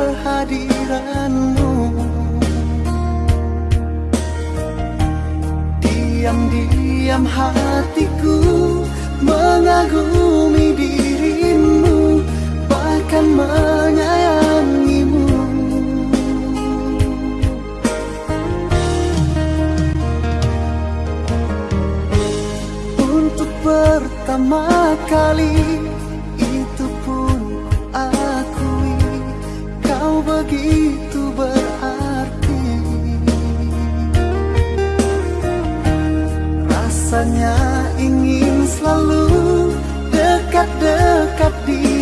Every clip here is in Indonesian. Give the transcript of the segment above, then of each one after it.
kehadiranmu. Diam-diam hatiku mengagumi dirimu Bahkan menyayangimu. Untuk pertama kali begitu berarti. Rasanya ingin selalu dekat-dekat di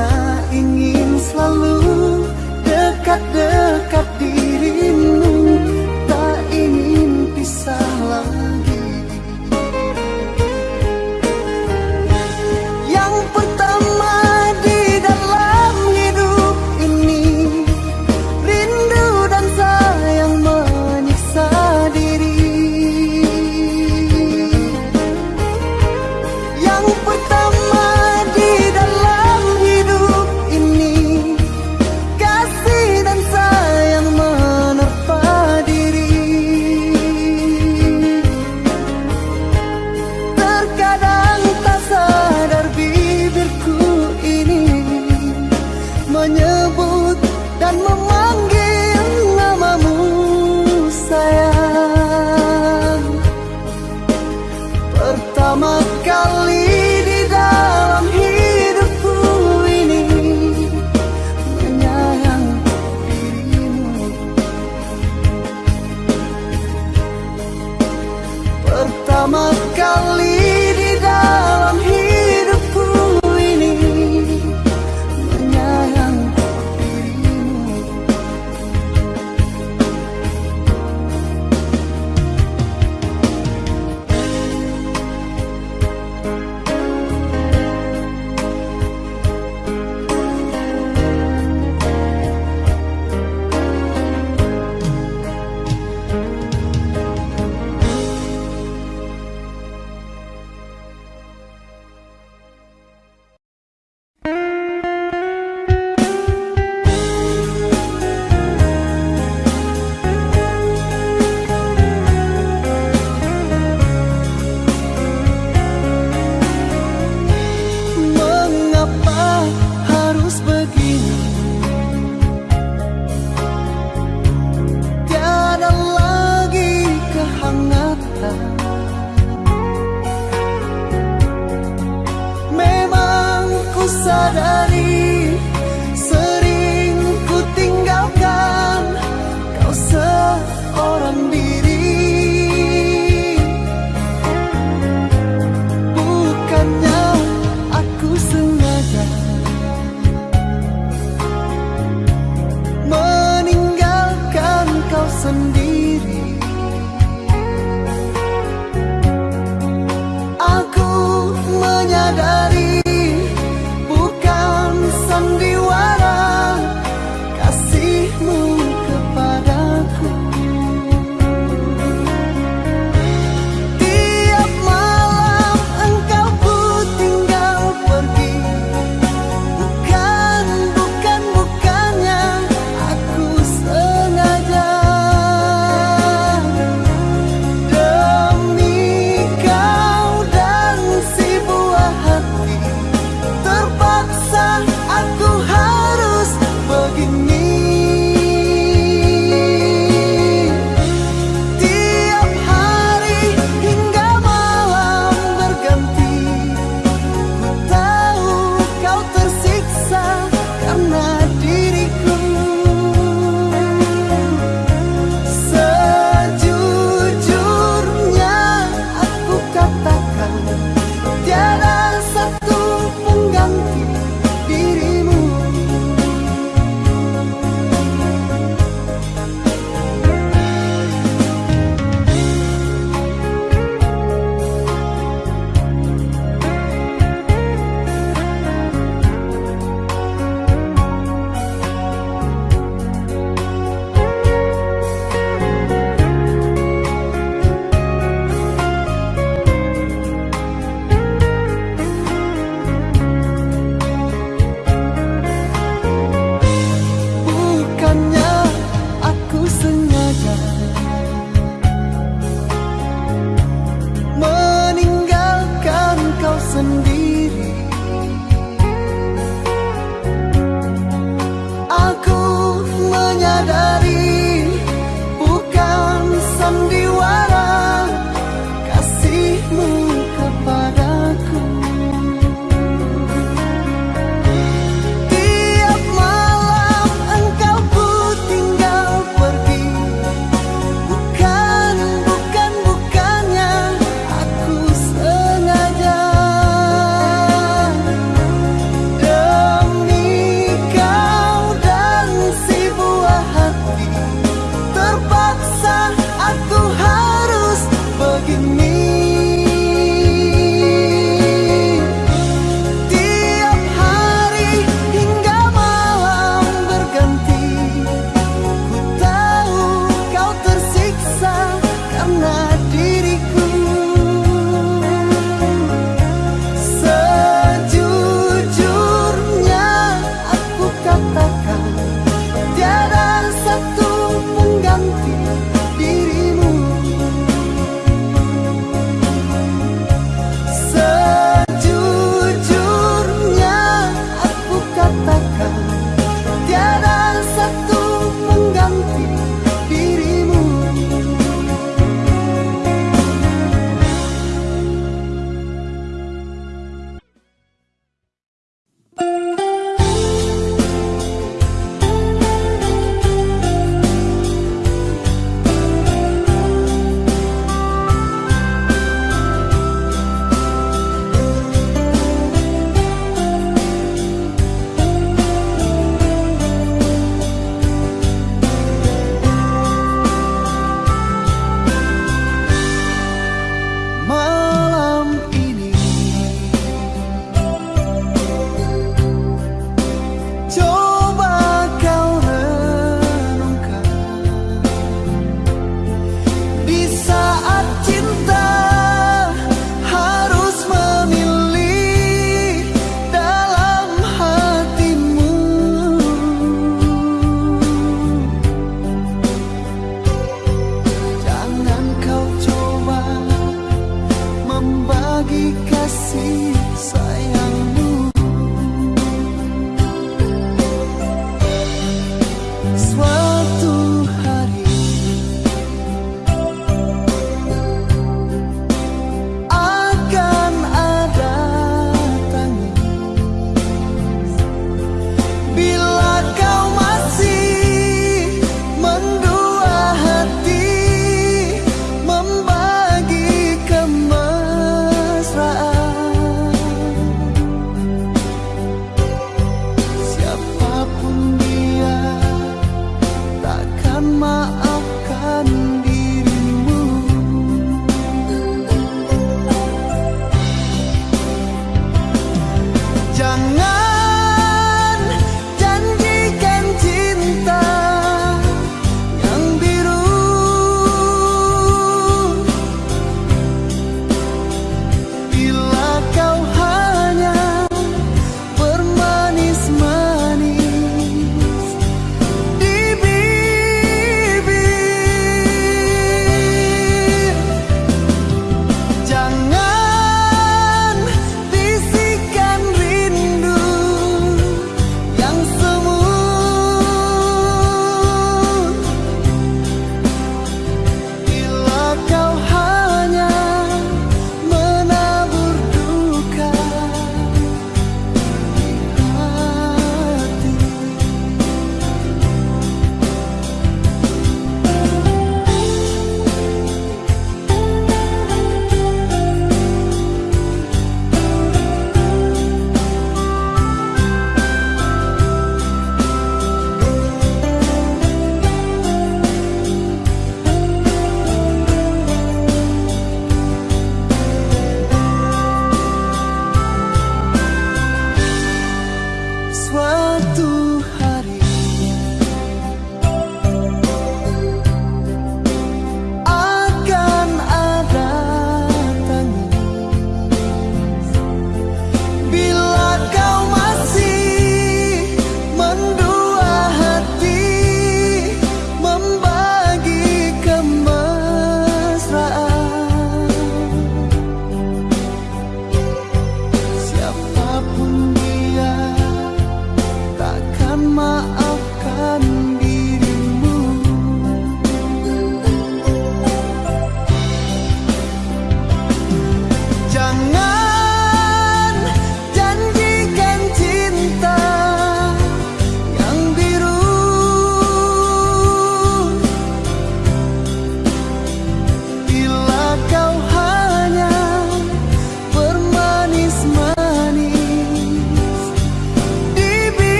hanya ingin selalu dekat-dekat di